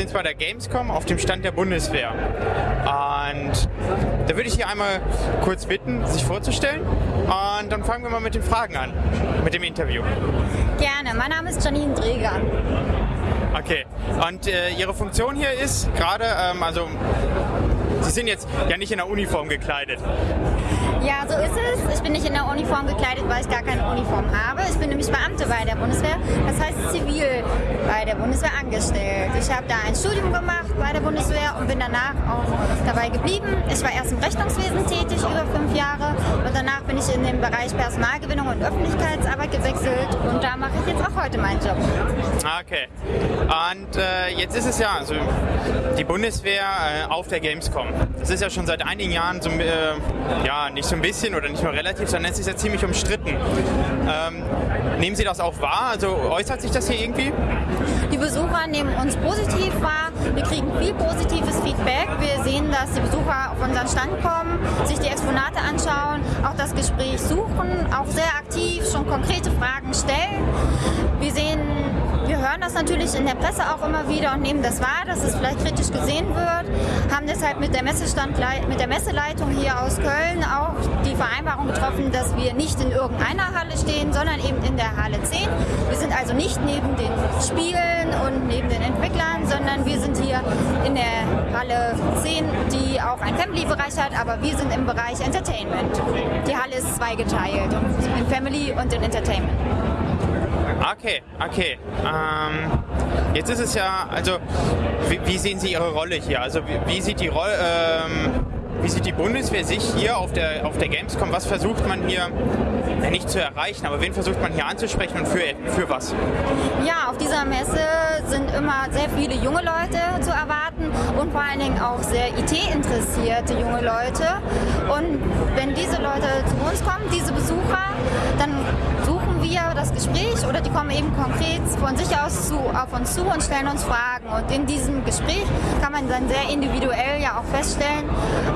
sind bei der Gamescom auf dem Stand der Bundeswehr. Und da würde ich hier einmal kurz bitten, sich vorzustellen. Und dann fangen wir mal mit den Fragen an, mit dem Interview. Gerne. Mein Name ist Janine Dreger. Okay. Und äh, Ihre Funktion hier ist gerade, ähm, also Sie sind jetzt ja nicht in der Uniform gekleidet. Ja, so ist es. Ich bin nicht in der Uniform gekleidet, weil ich gar keine Uniform habe. Ich bin nämlich Beamte bei der Bundeswehr, das heißt zivil bei der Bundeswehr angestellt. Ich habe da ein Studium gemacht bei der Bundeswehr und bin danach auch dabei geblieben. Ich war erst im Rechnungswesen tätig, über fünf Jahre und danach bin ich in den Bereich Personalgewinnung und Öffentlichkeitsarbeit gewechselt und da mache ich jetzt auch heute meinen Job. Okay. Und äh, jetzt ist es ja, also die Bundeswehr äh, auf der Gamescom. Das ist ja schon seit einigen Jahren so, äh, ja, nicht so ein bisschen oder nicht nur relativ, sondern es ist ja ziemlich umstritten. Ähm, nehmen Sie das auch wahr? Also äußert sich das hier irgendwie? Die Besucher nehmen uns positiv wahr. Wir kriegen viel positives Feedback. Wir sehen, dass die Besucher auf unseren Stand kommen, sich die Exponate anschauen, auch das Gespräch suchen, auch sehr aktiv schon konkrete Fragen stellen. Wir sehen hören das natürlich in der Presse auch immer wieder und nehmen das wahr, dass es vielleicht kritisch gesehen wird. Haben deshalb mit der, mit der Messeleitung hier aus Köln auch die Vereinbarung getroffen, dass wir nicht in irgendeiner Halle stehen, sondern eben in der Halle 10. Wir sind also nicht neben den Spielen und neben den Entwicklern, sondern wir sind hier in der Halle 10, die auch einen Family-Bereich hat, aber wir sind im Bereich Entertainment. Die Halle ist zweigeteilt, in Family und in Entertainment. Okay, okay. Ähm, jetzt ist es ja, also wie, wie, sehen Sie Ihre Rolle hier? Also wie, wie sieht die Rolle, ähm, wie sieht die Bundeswehr sich hier auf der, auf der Gamescom? Was versucht man hier ja, nicht zu erreichen, aber wen versucht man hier anzusprechen und für, für was? Ja, auf dieser Messe sind immer sehr viele junge Leute zu erwarten und vor allen Dingen auch sehr IT-interessierte junge Leute. Und wenn diese Leute zu uns kommen, diese Besucher, dann suchen wir das Gespräch oder die kommen eben konkret von sich aus zu, auf uns zu und stellen uns Fragen. Und in diesem Gespräch kann man dann sehr individuell ja auch feststellen,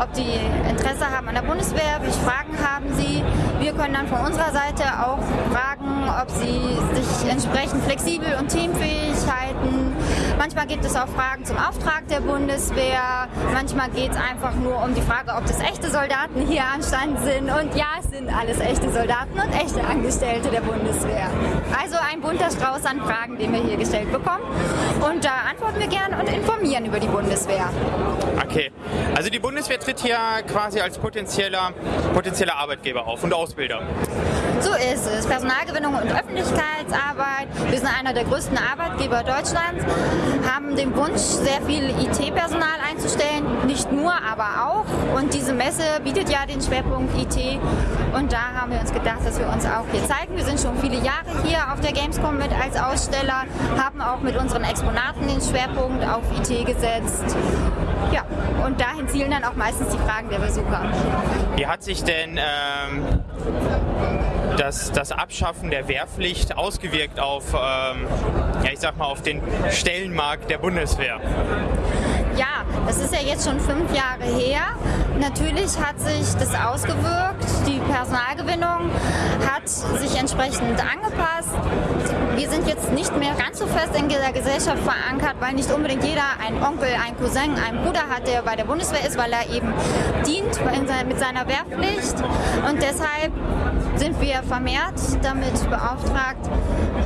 ob die Interesse haben an der Bundeswehr, welche Fragen haben sie. Wir können dann von unserer Seite auch fragen, ob sie sich entsprechend flexibel und teamfähig halten. Manchmal gibt es auch Fragen zum Auftrag der Bundeswehr. Manchmal geht es einfach nur um die Frage, ob das echte Soldaten hier anstanden sind. Und ja, es sind alles echte Soldaten und echte Angestellte der Bundeswehr. Also ein bunter Strauß an Fragen, den wir hier gestellt bekommen. Und da antworten wir gern und informieren über die Bundeswehr. Okay, also die Bundeswehr tritt hier quasi als potenzieller, potenzieller Arbeitgeber auf und Ausbilder. So ist es. Personalgewinnung und Öffentlichkeitsarbeit. Wir sind einer der größten Arbeitgeber Deutschlands, haben den Wunsch, sehr viel IT-Personal einzustellen. Nicht nur, aber auch. Und diese Messe bietet ja den Schwerpunkt IT. Und da haben wir uns gedacht, dass wir uns auch hier zeigen. Wir sind schon viele Jahre hier auf der Gamescom mit als Aussteller, haben auch mit unseren Exponaten den Schwerpunkt auf IT gesetzt. Ja, und dahin zielen dann auch meistens die Fragen der Besucher. Wie hat sich denn ähm, das, das Abschaffen der Wehrpflicht ausgewirkt auf, ähm, ja, ich sag mal, auf den Stellenmarkt der Bundeswehr? Ja, das ist ja jetzt schon fünf Jahre her. Natürlich hat sich das ausgewirkt. Die Personalgewinnung hat sich entsprechend angepasst. Wir sind jetzt nicht mehr ganz so fest in der Gesellschaft verankert, weil nicht unbedingt jeder einen Onkel, einen Cousin, einen Bruder hat, der bei der Bundeswehr ist, weil er eben dient mit seiner Wehrpflicht. Und deshalb sind wir vermehrt damit beauftragt,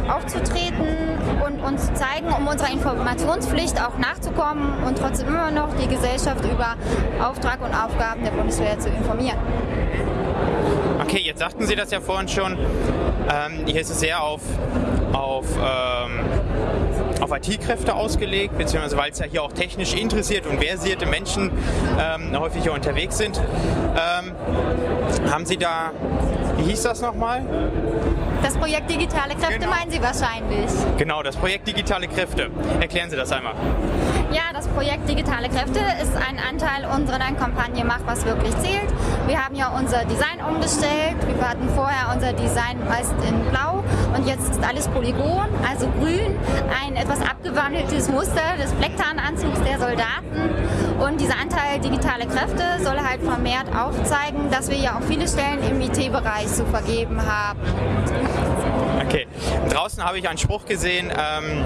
aufzutreten und uns zu zeigen, um unserer Informationspflicht auch nachzukommen und trotzdem immer noch die Gesellschaft über Auftrag und Aufgaben der Bundeswehr zu informieren. Okay, jetzt sagten Sie das ja vorhin schon. Ähm, hier ist es sehr auf, auf, ähm, auf IT-Kräfte ausgelegt, beziehungsweise weil es ja hier auch technisch interessiert und versierte Menschen ähm, häufig hier unterwegs sind. Ähm, haben Sie da wie hieß das nochmal? Das Projekt Digitale Kräfte genau. meinen Sie wahrscheinlich. Genau, das Projekt Digitale Kräfte. Erklären Sie das einmal. Ja, das Projekt Digitale Kräfte ist ein Anteil unserer Kampagne Mach was wirklich zählt. Wir haben ja unser Design umgestellt. Wir hatten vorher unser Design meist in blau und jetzt ist alles Polygon, also grün. Ein etwas abgewandeltes Muster des Blecktarnanzugs der Soldaten. Und dieser Anteil Digitale Kräfte soll halt vermehrt aufzeigen, dass wir ja auch viele Stellen im IT-Bereich zu vergeben haben. Okay. Draußen habe ich einen Spruch gesehen, ähm,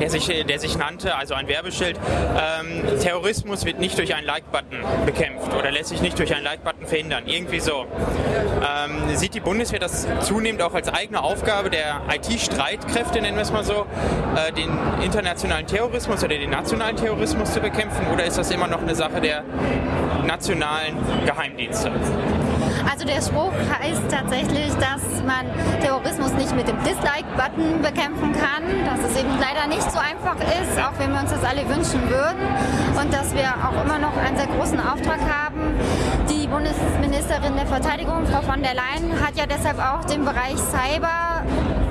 der, sich, der sich nannte, also ein Werbeschild, ähm, Terrorismus wird nicht durch einen Like-Button bekämpft oder lässt sich nicht durch einen Like-Button verhindern. Irgendwie so. Ähm, sieht die Bundeswehr das zunehmend auch als eigene Aufgabe der IT-Streitkräfte, nennen wir es mal so, äh, den internationalen Terrorismus oder den nationalen Terrorismus zu bekämpfen oder ist das immer noch eine Sache der nationalen Geheimdienste? Also der Spruch heißt tatsächlich, dass man Terrorismus nicht mit dem Dislike-Button bekämpfen kann, dass es eben leider nicht so einfach ist, auch wenn wir uns das alle wünschen würden und dass wir auch immer noch einen sehr großen Auftrag haben. Die Bundesministerin der Verteidigung, Frau von der Leyen, hat ja deshalb auch den Bereich Cyber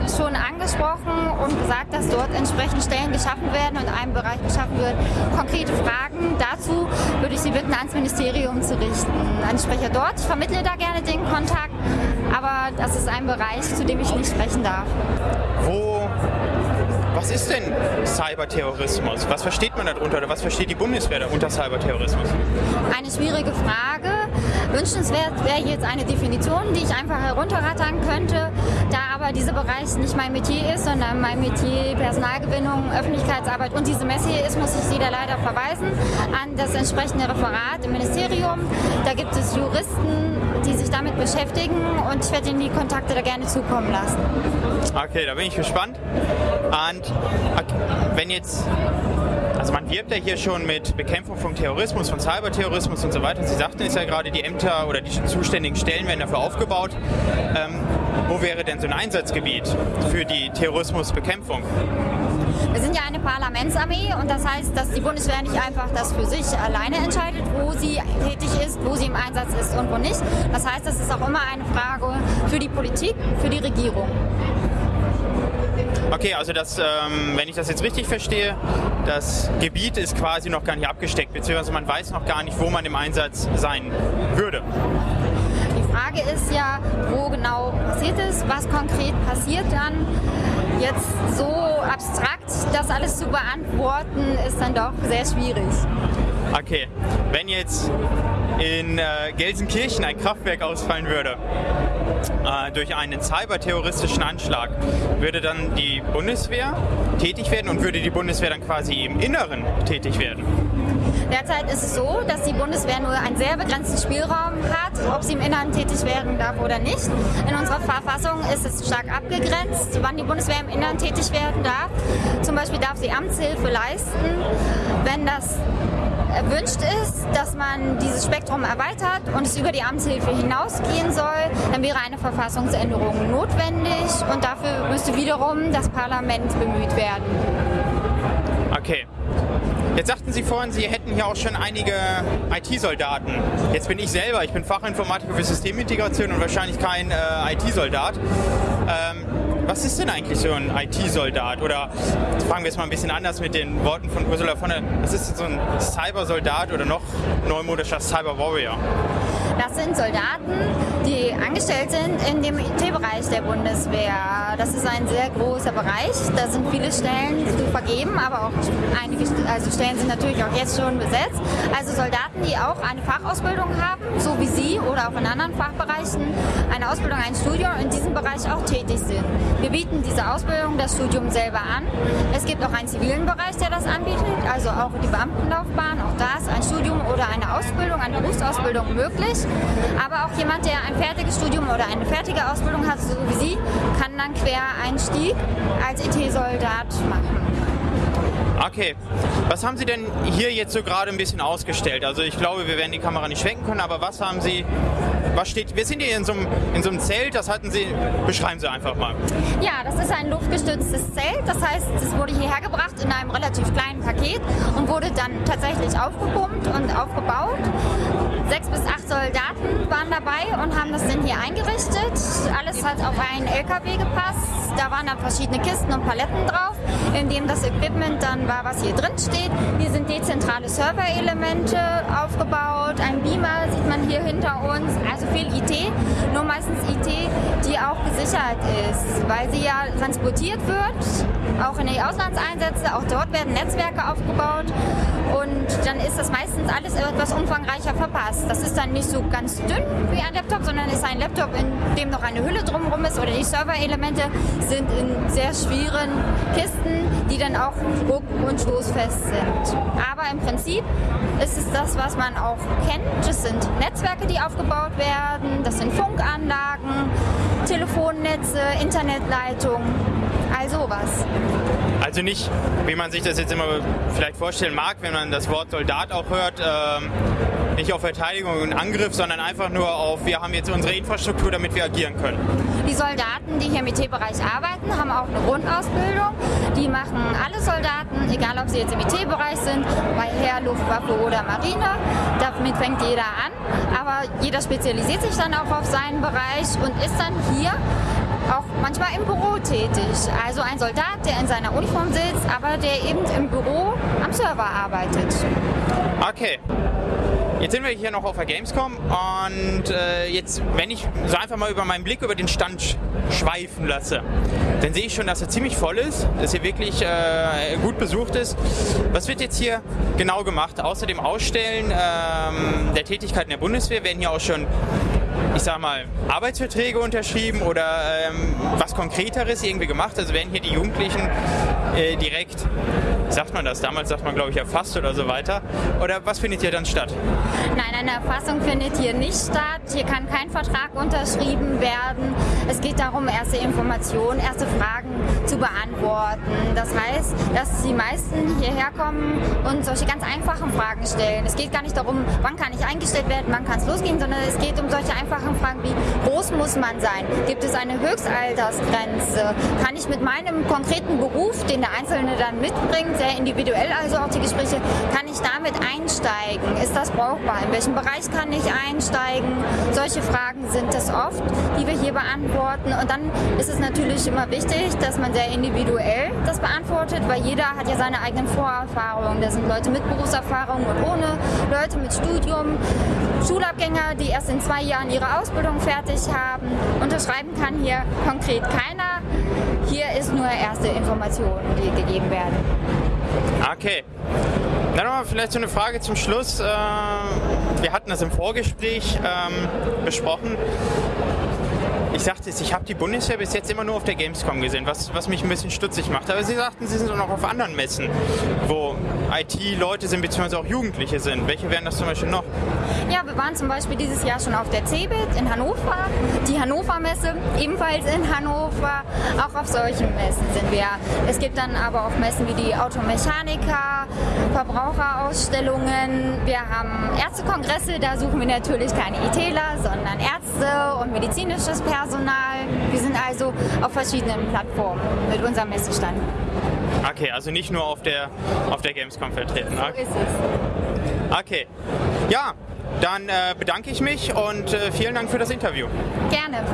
schon angesprochen und gesagt, dass dort entsprechend Stellen geschaffen werden und ein Bereich geschaffen wird. Konkrete Fragen dazu würde ich Sie bitten, ans Ministerium zu richten. Ein Sprecher dort, ich vermittle da gerne den Kontakt, aber das ist ein Bereich, zu dem ich nicht sprechen darf. Wo was ist denn Cyberterrorismus? Was versteht man darunter oder was versteht die Bundeswehr unter Cyberterrorismus? Eine schwierige Frage. Wünschenswert wäre jetzt eine Definition, die ich einfach herunterrattern könnte. Da dieser Bereich nicht mein Metier ist, sondern mein Metier Personalgewinnung, Öffentlichkeitsarbeit und diese Messe hier ist, muss ich Sie da leider verweisen an das entsprechende Referat im Ministerium. Da gibt es Juristen, die sich damit beschäftigen und ich werde Ihnen die Kontakte da gerne zukommen lassen. Okay, da bin ich gespannt. Und wenn jetzt also man wirbt ja hier schon mit Bekämpfung von Terrorismus, von Cyberterrorismus und so weiter. Sie sagten es ja gerade, die Ämter oder die zuständigen Stellen werden dafür aufgebaut. Ähm, wo wäre denn so ein Einsatzgebiet für die Terrorismusbekämpfung? Wir sind ja eine Parlamentsarmee und das heißt, dass die Bundeswehr nicht einfach das für sich alleine entscheidet, wo sie tätig ist, wo sie im Einsatz ist und wo nicht. Das heißt, das ist auch immer eine Frage für die Politik, für die Regierung. Okay, also das, ähm, wenn ich das jetzt richtig verstehe, das Gebiet ist quasi noch gar nicht abgesteckt, beziehungsweise man weiß noch gar nicht, wo man im Einsatz sein würde. Die Frage ist ja, wo genau passiert es, was konkret passiert dann. Jetzt so abstrakt das alles zu beantworten, ist dann doch sehr schwierig. Okay, wenn jetzt in äh, Gelsenkirchen ein Kraftwerk ausfallen würde äh, durch einen cyberterroristischen Anschlag, würde dann die Bundeswehr tätig werden und würde die Bundeswehr dann quasi im Inneren tätig werden? Derzeit ist es so, dass die Bundeswehr nur einen sehr begrenzten Spielraum hat, ob sie im Inneren tätig werden darf oder nicht. In unserer Verfassung ist es stark abgegrenzt, wann die Bundeswehr im Inneren tätig werden darf. Zum Beispiel darf sie Amtshilfe leisten, wenn das erwünscht ist, dass man dieses Spektrum erweitert und es über die Amtshilfe hinausgehen soll, dann wäre eine Verfassungsänderung notwendig und dafür müsste wiederum das Parlament bemüht werden. Okay. Jetzt sagten Sie vorhin, Sie hätten hier auch schon einige IT-Soldaten. Jetzt bin ich selber, ich bin Fachinformatiker für Systemintegration und wahrscheinlich kein äh, IT-Soldat. Ähm, was ist denn eigentlich so ein IT-Soldat? Oder fangen wir jetzt mal ein bisschen anders mit den Worten von Ursula von der. Was ist denn so ein Cyber-Soldat oder noch neumodischer Cyber-Warrior? Das sind Soldaten, die angestellt sind in dem IT-Bereich der Bundeswehr. Das ist ein sehr großer Bereich. Da sind viele Stellen zu vergeben, aber auch einige also Stellen sind natürlich auch jetzt schon besetzt. Also Soldaten, die auch eine Fachausbildung haben, so wie Sie oder auch in anderen Fachbereichen, eine Ausbildung, ein Studium in diesem Bereich auch tätig sind. Wir bieten diese Ausbildung, das Studium selber an. Es gibt auch einen zivilen Bereich, der das anbietet, also auch die Beamtenlaufbahn. Auch da ist ein Studium oder eine Ausbildung, eine Berufsausbildung möglich. Aber auch jemand, der ein fertiges Studium oder eine fertige Ausbildung hat, so wie Sie, kann dann Quereinstieg als IT-Soldat machen. Okay, was haben Sie denn hier jetzt so gerade ein bisschen ausgestellt? Also ich glaube, wir werden die Kamera nicht schwenken können, aber was haben Sie, was steht, wir sind hier in so einem, in so einem Zelt, das hatten Sie, beschreiben Sie einfach mal. Ja, das ist ein luftgestütztes Zelt, das heißt, es wurde hierher gebracht in einem relativ kleinen Paket und wurde dann tatsächlich aufgepumpt und aufgebaut. Sechs bis acht Soldaten waren dabei und haben das dann hier eingerichtet. Alles hat auf einen LKW gepasst, da waren dann verschiedene Kisten und Paletten drauf, in dem das Equipment dann war, was hier drin steht. Hier sind dezentrale Server-Elemente aufgebaut, ein Beamer sieht man hier hinter uns, also viel IT, nur meistens IT, auch gesichert ist, weil sie ja transportiert wird, auch in die Auslandseinsätze, auch dort werden Netzwerke aufgebaut und dann ist das meistens alles etwas umfangreicher verpasst. Das ist dann nicht so ganz dünn wie ein Laptop, sondern ist ein Laptop, in dem noch eine Hülle drumherum ist oder die Server-Elemente sind in sehr schweren Kisten, die dann auch druck- und stoßfest sind. Aber im Prinzip ist es das, was man auch kennt. Das sind Netzwerke, die aufgebaut werden, das sind Funkanlagen, Telefonnetze, Internetleitungen all sowas. Also nicht, wie man sich das jetzt immer vielleicht vorstellen mag, wenn man das Wort Soldat auch hört, ähm, nicht auf Verteidigung und Angriff, sondern einfach nur auf, wir haben jetzt unsere Infrastruktur, damit wir agieren können. Die Soldaten, die hier im IT-Bereich arbeiten, haben auch eine Grundausbildung. Die machen alle Soldaten, egal ob sie jetzt im IT-Bereich sind, bei Heer, Luftwaffe oder Marine. Damit fängt jeder an. Aber jeder spezialisiert sich dann auch auf seinen Bereich und ist dann hier auch manchmal im Büro tätig. Also ein Soldat, der in seiner Uniform sitzt, aber der eben im Büro am Server arbeitet. Okay. Jetzt sind wir hier noch auf der Gamescom und äh, jetzt, wenn ich so einfach mal über meinen Blick über den Stand schweifen lasse, dann sehe ich schon, dass er ziemlich voll ist, dass hier wirklich äh, gut besucht ist. Was wird jetzt hier genau gemacht? Außer dem Ausstellen ähm, der Tätigkeiten der Bundeswehr werden hier auch schon ich sag mal, Arbeitsverträge unterschrieben oder ähm, was Konkreteres irgendwie gemacht? Also werden hier die Jugendlichen äh, direkt, sagt man das, damals sagt man glaube ich erfasst oder so weiter? Oder was findet hier dann statt? Nein, eine Erfassung findet hier nicht statt. Hier kann kein Vertrag unterschrieben werden. Es geht darum, erste Informationen, erste Fragen zu beantworten. Das heißt, dass die meisten hierher kommen und solche ganz einfachen Fragen stellen. Es geht gar nicht darum, wann kann ich eingestellt werden, wann kann es losgehen, sondern es geht um solche einfachen Fragen wie, groß muss man sein? Gibt es eine Höchstaltersgrenze? Kann ich mit meinem konkreten Beruf, den der Einzelne dann mitbringt, sehr individuell also auch die Gespräche, kann ich damit einsteigen? Ist das brauchbar? In welchem Bereich kann ich einsteigen? Solche Fragen sind es oft, die wir hier beantworten. Und dann ist es natürlich immer wichtig, dass man sehr individuell das beantwortet, weil jeder hat ja seine eigenen Vorerfahrungen. Das sind Leute mit Berufserfahrung und ohne, Leute mit Studium, Schulabgänger, die erst in zwei Jahren ihre Ausbildung fertig haben. Unterschreiben kann hier konkret keiner. Hier ist nur erste Informationen, die gegeben werden. Okay. Dann nochmal vielleicht so eine Frage zum Schluss. Äh, wir hatten das im Vorgespräch ähm, besprochen ich sagte es, ich habe die Bundeswehr bis jetzt immer nur auf der Gamescom gesehen, was, was mich ein bisschen stutzig macht. Aber Sie sagten, Sie sind auch noch auf anderen Messen, wo IT-Leute sind, beziehungsweise auch Jugendliche sind. Welche wären das zum Beispiel noch? Ja, wir waren zum Beispiel dieses Jahr schon auf der CeBIT in Hannover, die Hannover Messe ebenfalls in Hannover. Auch auf solchen Messen sind wir. Es gibt dann aber auch Messen wie die Automechaniker, Verbraucherausstellungen. Wir haben Ärztekongresse, da suchen wir natürlich keine ITler, sondern Ärzte und medizinisches Personal. Personal. Wir sind also auf verschiedenen Plattformen mit unserem Messestand. Okay, also nicht nur auf der, auf der Gamescom vertreten. So ist es. Okay. Ja, dann äh, bedanke ich mich und äh, vielen Dank für das Interview. Gerne.